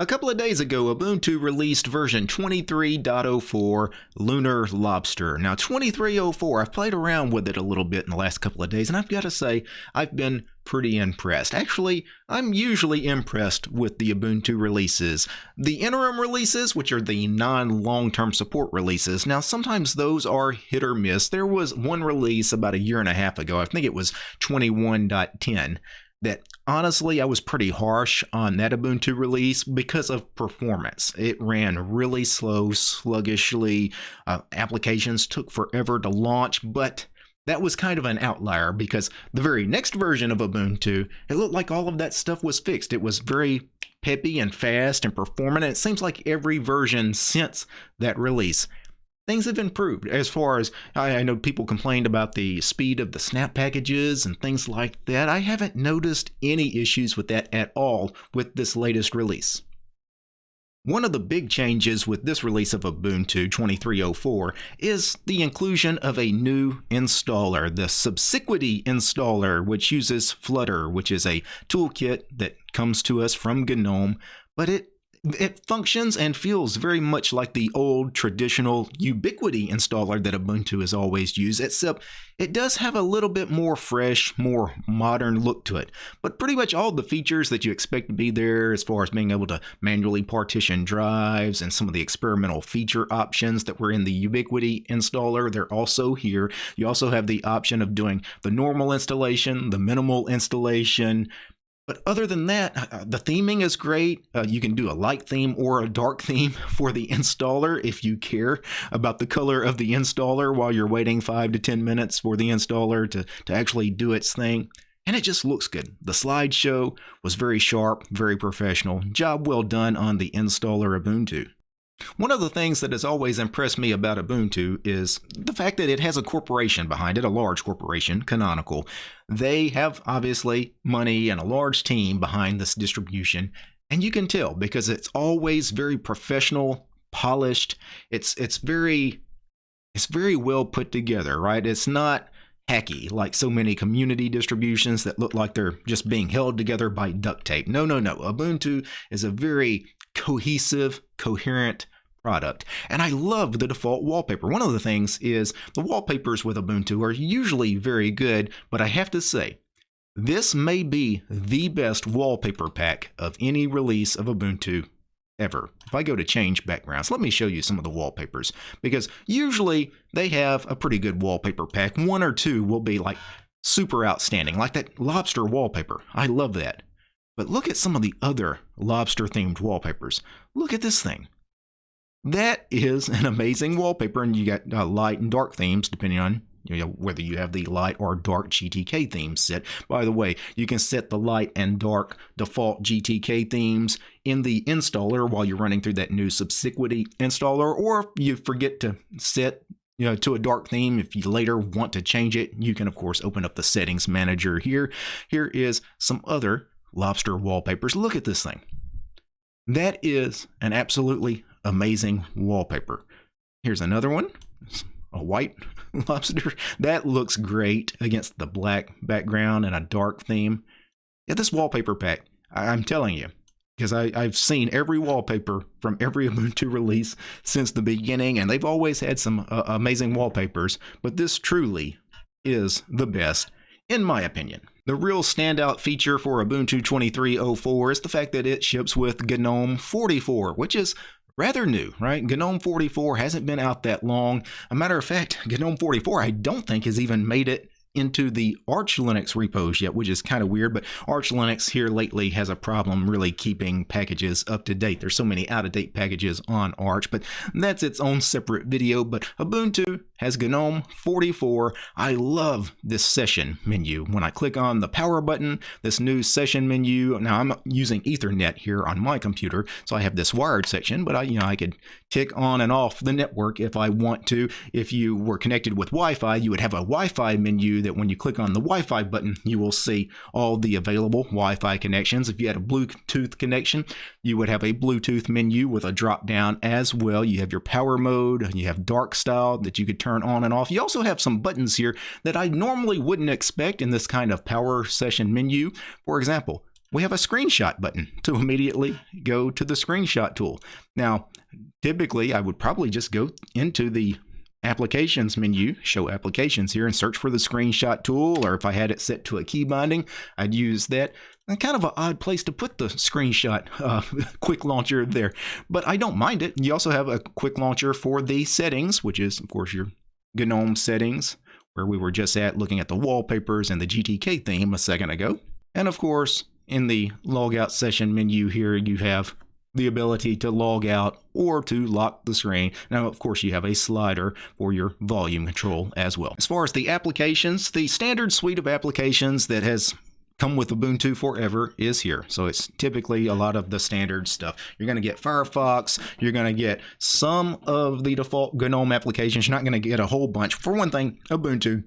A couple of days ago, Ubuntu released version 23.04 Lunar Lobster. Now, 23.04, I've played around with it a little bit in the last couple of days, and I've got to say, I've been pretty impressed. Actually, I'm usually impressed with the Ubuntu releases. The interim releases, which are the non long term support releases, now sometimes those are hit or miss. There was one release about a year and a half ago, I think it was 21.10 that honestly I was pretty harsh on that Ubuntu release because of performance. It ran really slow, sluggishly. Uh, applications took forever to launch, but that was kind of an outlier because the very next version of Ubuntu, it looked like all of that stuff was fixed. It was very peppy and fast and performant. And it seems like every version since that release things have improved as far as I, I, know people complained about the speed of the snap packages and things like that. I haven't noticed any issues with that at all with this latest release. One of the big changes with this release of Ubuntu 2304 is the inclusion of a new installer, the Subiquity installer, which uses Flutter, which is a toolkit that comes to us from GNOME, but it it functions and feels very much like the old traditional Ubiquity installer that Ubuntu has always used, except it does have a little bit more fresh, more modern look to it. But pretty much all the features that you expect to be there, as far as being able to manually partition drives and some of the experimental feature options that were in the Ubiquity installer, they're also here. You also have the option of doing the normal installation, the minimal installation, but other than that, uh, uh, the theming is great. Uh, you can do a light theme or a dark theme for the installer if you care about the color of the installer while you're waiting five to 10 minutes for the installer to, to actually do its thing. And it just looks good. The slideshow was very sharp, very professional. Job well done on the installer Ubuntu. One of the things that has always impressed me about Ubuntu is the fact that it has a corporation behind it, a large corporation, Canonical. They have obviously money and a large team behind this distribution, and you can tell because it's always very professional, polished. It's it's very it's very well put together, right? It's not hacky like so many community distributions that look like they're just being held together by duct tape. No, no, no. Ubuntu is a very cohesive, coherent product. And I love the default wallpaper. One of the things is the wallpapers with Ubuntu are usually very good, but I have to say, this may be the best wallpaper pack of any release of Ubuntu ever. If I go to change backgrounds, let me show you some of the wallpapers because usually they have a pretty good wallpaper pack. One or two will be like super outstanding, like that lobster wallpaper. I love that. But look at some of the other lobster themed wallpapers. Look at this thing. That is an amazing wallpaper, and you got uh, light and dark themes depending on you know, whether you have the light or dark GTK themes set. By the way, you can set the light and dark default GTK themes in the installer while you're running through that new Subiquity installer, or if you forget to set you know, to a dark theme. If you later want to change it, you can of course open up the settings manager here. Here is some other lobster wallpapers. Look at this thing. That is an absolutely amazing wallpaper. Here's another one, a white lobster. That looks great against the black background and a dark theme. Yeah, this wallpaper pack, I'm telling you, because I've seen every wallpaper from every Ubuntu release since the beginning, and they've always had some uh, amazing wallpapers, but this truly is the best, in my opinion. The real standout feature for Ubuntu 23.04 is the fact that it ships with GNOME 44, which is rather new, right? GNOME 44 hasn't been out that long. A matter of fact, GNOME 44 I don't think has even made it into the Arch Linux repos yet, which is kind of weird, but Arch Linux here lately has a problem really keeping packages up to date. There's so many out of date packages on Arch, but that's its own separate video. But Ubuntu has GNOME 44. I love this session menu. When I click on the power button, this new session menu, now I'm using Ethernet here on my computer, so I have this wired section, but I, you know, I could tick on and off the network if I want to. If you were connected with Wi-Fi, you would have a Wi-Fi menu that when you click on the Wi-Fi button, you will see all the available Wi-Fi connections. If you had a Bluetooth connection, you would have a Bluetooth menu with a drop down as well. You have your power mode, you have dark style that you could turn on and off. You also have some buttons here that I normally wouldn't expect in this kind of power session menu. For example, we have a screenshot button to immediately go to the screenshot tool. Now, typically I would probably just go into the applications menu, show applications here and search for the screenshot tool, or if I had it set to a key binding, I'd use that. And kind of an odd place to put the screenshot uh, quick launcher there, but I don't mind it. You also have a quick launcher for the settings, which is of course your GNOME settings, where we were just at looking at the wallpapers and the GTK theme a second ago. And of course, in the logout session menu here, you have the ability to log out or to lock the screen. Now, of course, you have a slider for your volume control as well. As far as the applications, the standard suite of applications that has come with Ubuntu forever is here. So it's typically a lot of the standard stuff. You're going to get Firefox. You're going to get some of the default GNOME applications. You're not going to get a whole bunch. For one thing, Ubuntu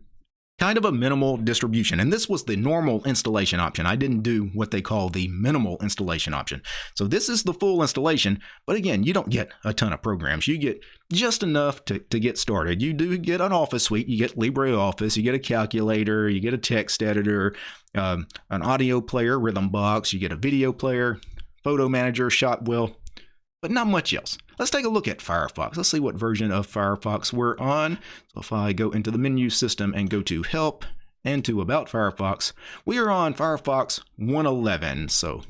kind of a minimal distribution. And this was the normal installation option. I didn't do what they call the minimal installation option. So this is the full installation. But again, you don't get a ton of programs. You get just enough to, to get started. You do get an office suite. You get LibreOffice. You get a calculator. You get a text editor, um, an audio player, Rhythmbox. You get a video player, photo manager, Shotwell, but not much else. Let's take a look at Firefox. Let's see what version of Firefox we're on. So if I go into the menu system and go to Help and to About Firefox, we are on Firefox 111. So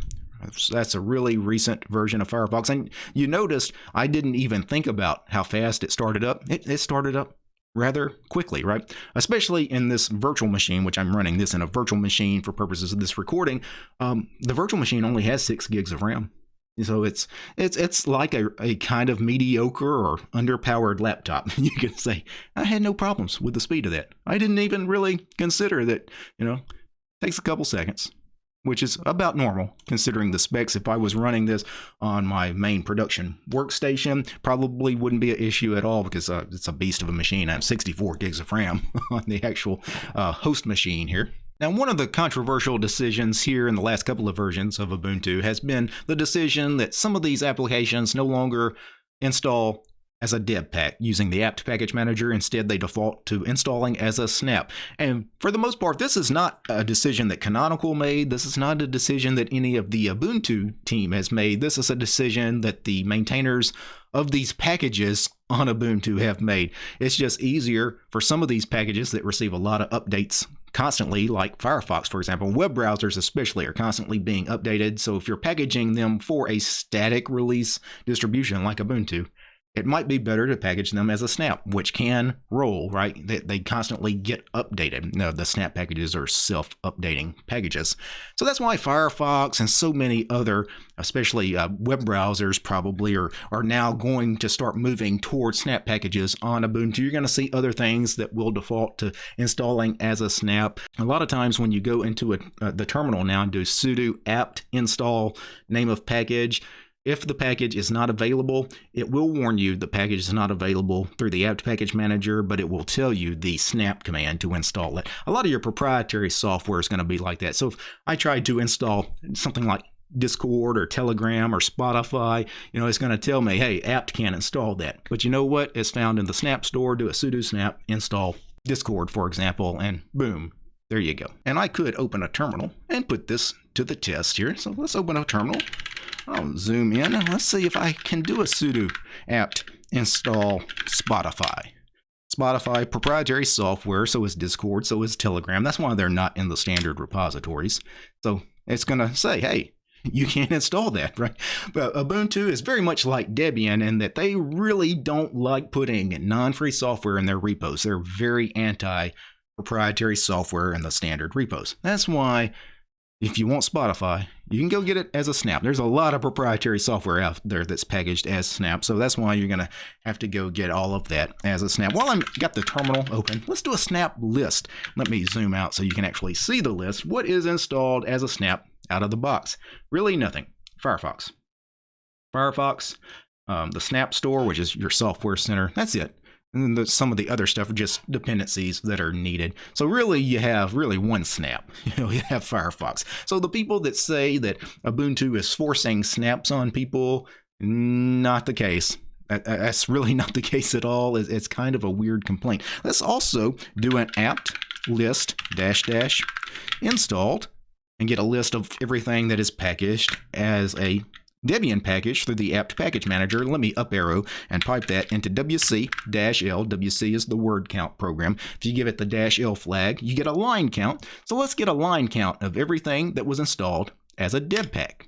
that's a really recent version of Firefox. And you noticed I didn't even think about how fast it started up. It, it started up rather quickly, right? Especially in this virtual machine, which I'm running this in a virtual machine for purposes of this recording. Um, the virtual machine only has six gigs of RAM. So it's it's it's like a, a kind of mediocre or underpowered laptop. You can say I had no problems with the speed of that. I didn't even really consider that. You know, takes a couple seconds, which is about normal considering the specs. If I was running this on my main production workstation, probably wouldn't be an issue at all because uh, it's a beast of a machine. I have 64 gigs of RAM on the actual uh, host machine here. Now, one of the controversial decisions here in the last couple of versions of Ubuntu has been the decision that some of these applications no longer install as a deb pack using the apt package manager. Instead, they default to installing as a snap. And for the most part, this is not a decision that Canonical made. This is not a decision that any of the Ubuntu team has made. This is a decision that the maintainers of these packages on Ubuntu have made. It's just easier for some of these packages that receive a lot of updates constantly, like Firefox, for example. Web browsers, especially, are constantly being updated. So if you're packaging them for a static release distribution like Ubuntu, it might be better to package them as a snap, which can roll, right? They, they constantly get updated. No, the snap packages are self-updating packages. So that's why Firefox and so many other, especially uh, web browsers probably, are, are now going to start moving towards snap packages on Ubuntu. You're going to see other things that will default to installing as a snap. A lot of times when you go into a, uh, the terminal now and do sudo apt install name of package, if the package is not available, it will warn you the package is not available through the apt package manager, but it will tell you the snap command to install it. A lot of your proprietary software is going to be like that. So if I tried to install something like Discord or Telegram or Spotify, you know, it's going to tell me, hey, apt can't install that. But you know what? It's found in the Snap store. Do a sudo snap install Discord, for example, and boom, there you go. And I could open a terminal and put this to the test here. So let's open a terminal. I'll zoom in and let's see if I can do a sudo apt install Spotify. Spotify proprietary software, so is Discord, so is Telegram. That's why they're not in the standard repositories. So it's going to say, hey, you can't install that, right? But Ubuntu is very much like Debian in that they really don't like putting non-free software in their repos. They're very anti proprietary software in the standard repos. That's why if you want Spotify, you can go get it as a snap. There's a lot of proprietary software out there that's packaged as snap, so that's why you're gonna have to go get all of that as a snap. While I'm got the terminal open, let's do a snap list. Let me zoom out so you can actually see the list. What is installed as a snap out of the box? Really nothing. Firefox. Firefox, um, the Snap Store, which is your software center. That's it. And the, some of the other stuff are just dependencies that are needed. So really, you have really one snap. You know, you have Firefox. So the people that say that Ubuntu is forcing snaps on people, not the case. That's really not the case at all. It's kind of a weird complaint. Let's also do an apt list dash dash installed and get a list of everything that is packaged as a Debian package through the apt package manager. Let me up arrow and pipe that into WC-L. WC is the word count program. If you give it the dash L flag, you get a line count. So let's get a line count of everything that was installed as a deb pack.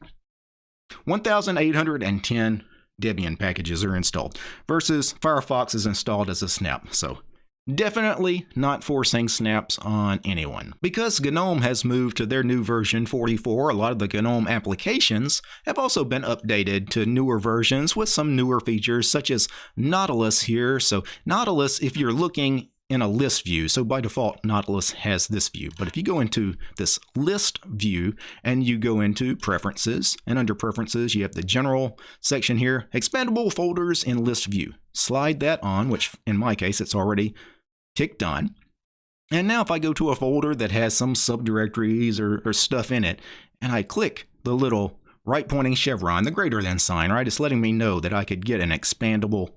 1,810 Debian packages are installed versus Firefox is installed as a snap. So Definitely not forcing snaps on anyone. Because GNOME has moved to their new version 44, a lot of the GNOME applications have also been updated to newer versions with some newer features such as Nautilus here. So Nautilus, if you're looking in a list view. So by default, Nautilus has this view. But if you go into this list view and you go into preferences, and under preferences, you have the general section here, expandable folders in list view. Slide that on, which in my case, it's already ticked on. And now if I go to a folder that has some subdirectories or, or stuff in it, and I click the little right pointing chevron, the greater than sign, right? It's letting me know that I could get an expandable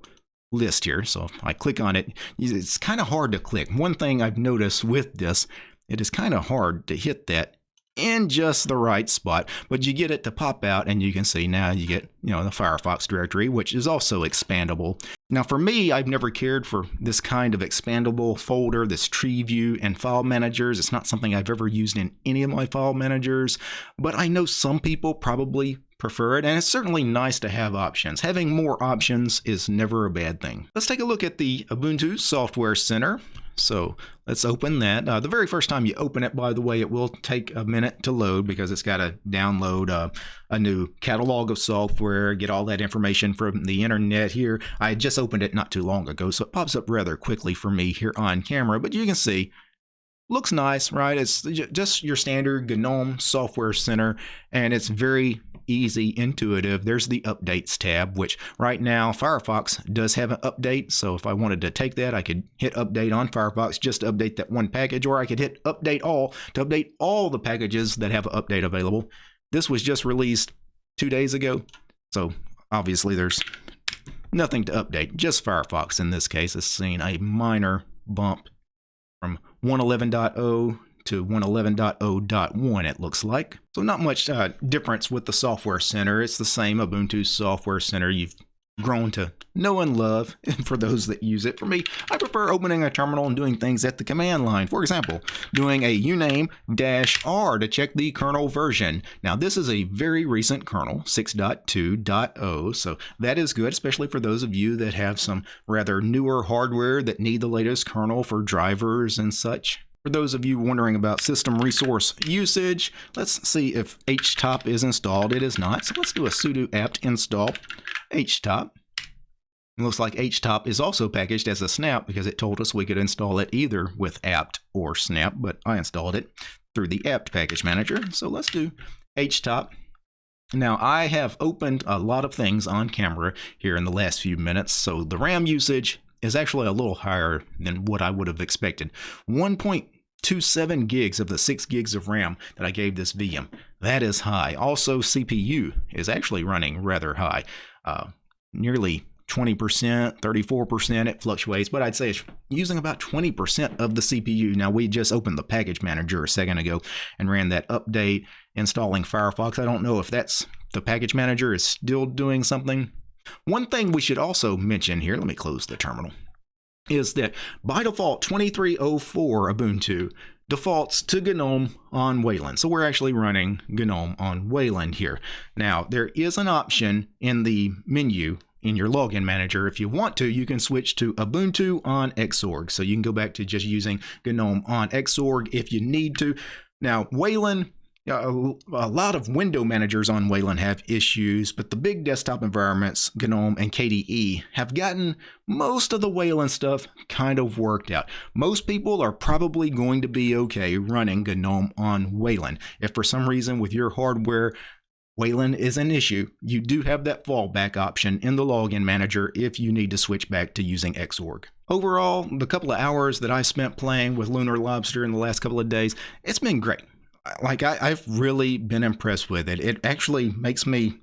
list here. So if I click on it, it's kind of hard to click. One thing I've noticed with this, it is kind of hard to hit that in just the right spot, but you get it to pop out and you can see now you get, you know, the Firefox directory, which is also expandable. Now for me, I've never cared for this kind of expandable folder, this tree view and file managers. It's not something I've ever used in any of my file managers, but I know some people probably prefer it, and it's certainly nice to have options. Having more options is never a bad thing. Let's take a look at the Ubuntu Software Center. So let's open that. Uh, the very first time you open it, by the way, it will take a minute to load because it's got to download uh, a new catalog of software, get all that information from the internet here. I just opened it not too long ago, so it pops up rather quickly for me here on camera, but you can see looks nice, right? It's just your standard GNOME Software Center, and it's very easy, intuitive. There's the updates tab, which right now Firefox does have an update. So if I wanted to take that, I could hit update on Firefox just to update that one package, or I could hit update all to update all the packages that have an update available. This was just released two days ago. So obviously there's nothing to update. Just Firefox in this case has seen a minor bump 111.0 to 111.0.1 it looks like. So not much uh, difference with the Software Center. It's the same Ubuntu Software Center you've grown to know and love and for those that use it. For me, I prefer opening a terminal and doing things at the command line. For example, doing a uname dash R to check the kernel version. Now, this is a very recent kernel, 6.2.0, so that is good, especially for those of you that have some rather newer hardware that need the latest kernel for drivers and such. For those of you wondering about system resource usage, let's see if htop is installed. It is not, so let's do a sudo apt install htop. It looks like htop is also packaged as a snap because it told us we could install it either with apt or snap, but I installed it through the apt package manager. So let's do htop. Now, I have opened a lot of things on camera here in the last few minutes, so the RAM usage is actually a little higher than what I would have expected. 1. 27 gigs of the 6 gigs of RAM that I gave this VM. That is high. Also, CPU is actually running rather high, uh, nearly 20%, 34%. It fluctuates, but I'd say it's using about 20% of the CPU. Now, we just opened the package manager a second ago and ran that update installing Firefox. I don't know if that's the package manager is still doing something. One thing we should also mention here, let me close the terminal is that by default 2304 Ubuntu defaults to GNOME on Wayland. So we're actually running GNOME on Wayland here. Now there is an option in the menu in your login manager. If you want to, you can switch to Ubuntu on Xorg. So you can go back to just using GNOME on Xorg if you need to. Now Wayland a, a lot of window managers on Wayland have issues, but the big desktop environments, GNOME and KDE, have gotten most of the Wayland stuff kind of worked out. Most people are probably going to be okay running GNOME on Wayland. If for some reason with your hardware Wayland is an issue, you do have that fallback option in the login manager if you need to switch back to using Xorg. Overall, the couple of hours that I spent playing with Lunar Lobster in the last couple of days, it's been great like I, I've really been impressed with it. It actually makes me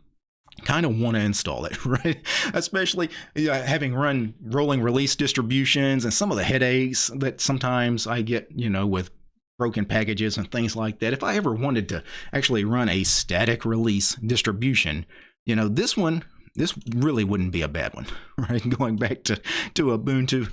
kind of want to install it, right? Especially you know, having run rolling release distributions and some of the headaches that sometimes I get, you know, with broken packages and things like that. If I ever wanted to actually run a static release distribution, you know, this one, this really wouldn't be a bad one, right? Going back to, to Ubuntu.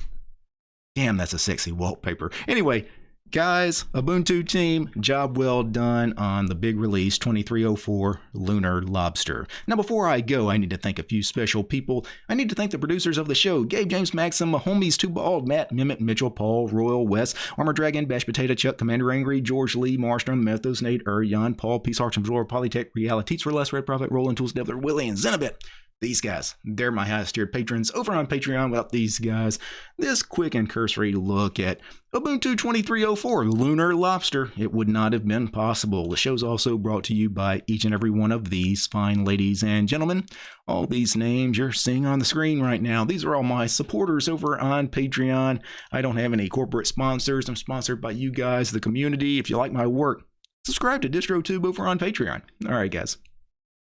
Damn, that's a sexy wallpaper. Anyway, Guys, Ubuntu team, job well done on the big release 2304 Lunar Lobster. Now, before I go, I need to thank a few special people. I need to thank the producers of the show Gabe, James, Maxim, homies, Too Bald, Matt, Mimit, Mitchell, Paul, Royal, Wes, Armor Dragon, Bash Potato, Chuck, Commander Angry, George Lee, Marstrom, Methos, Nate, Ur, Paul, Peace Arch, Absorb, Polytech, Reality, for Less, Red Prophet, Rolling Tools, Devler, Willie, and Zenobit these guys. They're my highest tiered patrons over on Patreon. Without these guys, this quick and cursory look at Ubuntu 2304 Lunar Lobster, it would not have been possible. The show's also brought to you by each and every one of these fine ladies and gentlemen. All these names you're seeing on the screen right now, these are all my supporters over on Patreon. I don't have any corporate sponsors. I'm sponsored by you guys, the community. If you like my work, subscribe to DistroTube over on Patreon. All right, guys.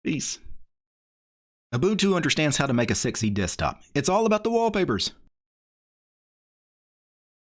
Peace. Ubuntu understands how to make a sexy desktop. It's all about the wallpapers.